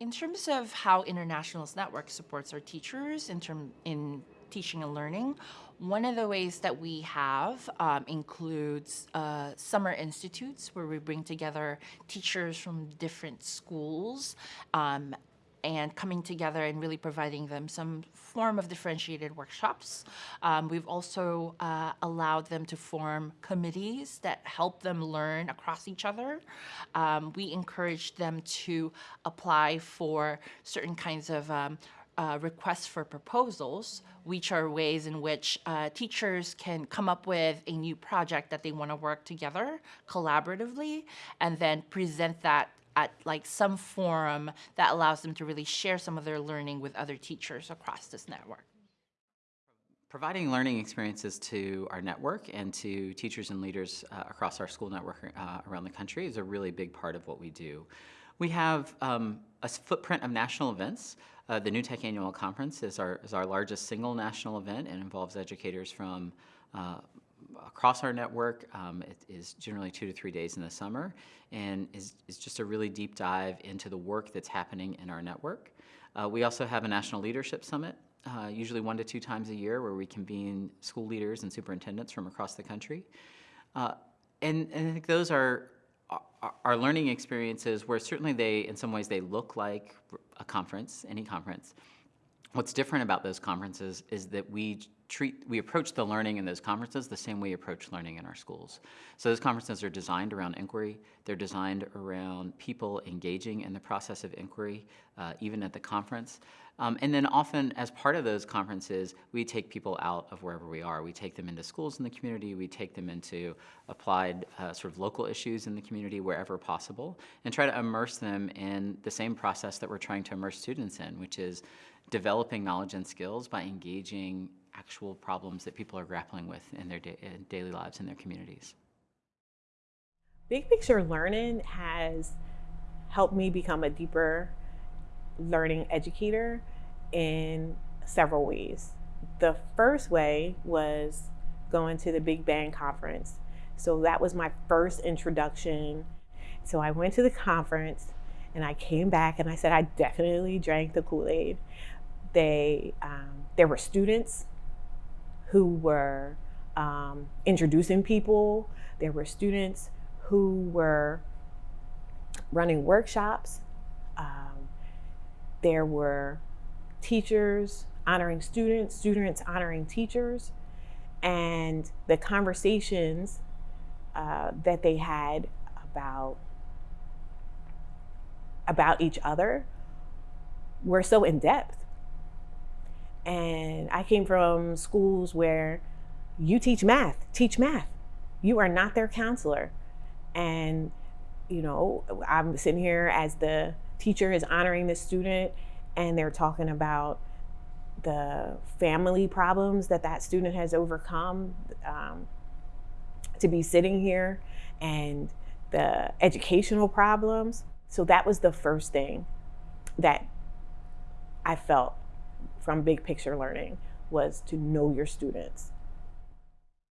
In terms of how Internationals Network supports our teachers in term in teaching and learning, one of the ways that we have um, includes uh, summer institutes where we bring together teachers from different schools um, and coming together and really providing them some form of differentiated workshops. Um, we've also uh, allowed them to form committees that help them learn across each other. Um, we encourage them to apply for certain kinds of um, uh, requests for proposals, which are ways in which uh, teachers can come up with a new project that they want to work together collaboratively and then present that at like some forum that allows them to really share some of their learning with other teachers across this network. Providing learning experiences to our network and to teachers and leaders uh, across our school network uh, around the country is a really big part of what we do. We have um, a footprint of national events. Uh, the New Tech Annual Conference is our, is our largest single national event and involves educators from uh, across our network. Um, it is generally two to three days in the summer and is, is just a really deep dive into the work that's happening in our network. Uh, we also have a National Leadership Summit, uh, usually one to two times a year where we convene school leaders and superintendents from across the country. Uh, and, and I think those are our learning experiences where certainly they, in some ways, they look like a conference, any conference. What's different about those conferences is that we treat, we approach the learning in those conferences the same way we approach learning in our schools. So those conferences are designed around inquiry. They're designed around people engaging in the process of inquiry, uh, even at the conference. Um, and then often as part of those conferences, we take people out of wherever we are. We take them into schools in the community. We take them into applied uh, sort of local issues in the community wherever possible and try to immerse them in the same process that we're trying to immerse students in, which is developing knowledge and skills by engaging actual problems that people are grappling with in their da daily lives in their communities. Big picture learning has helped me become a deeper learning educator in several ways. The first way was going to the Big Bang Conference. So that was my first introduction. So I went to the conference and I came back and I said I definitely drank the Kool-Aid. They, um, there were students who were um, introducing people. There were students who were running workshops. Um, there were teachers honoring students, students honoring teachers, and the conversations uh, that they had about about each other were so in depth and I came from schools where you teach math, teach math. You are not their counselor. And, you know, I'm sitting here as the teacher is honoring the student and they're talking about the family problems that that student has overcome um, to be sitting here and the educational problems. So that was the first thing that I felt from big picture learning was to know your students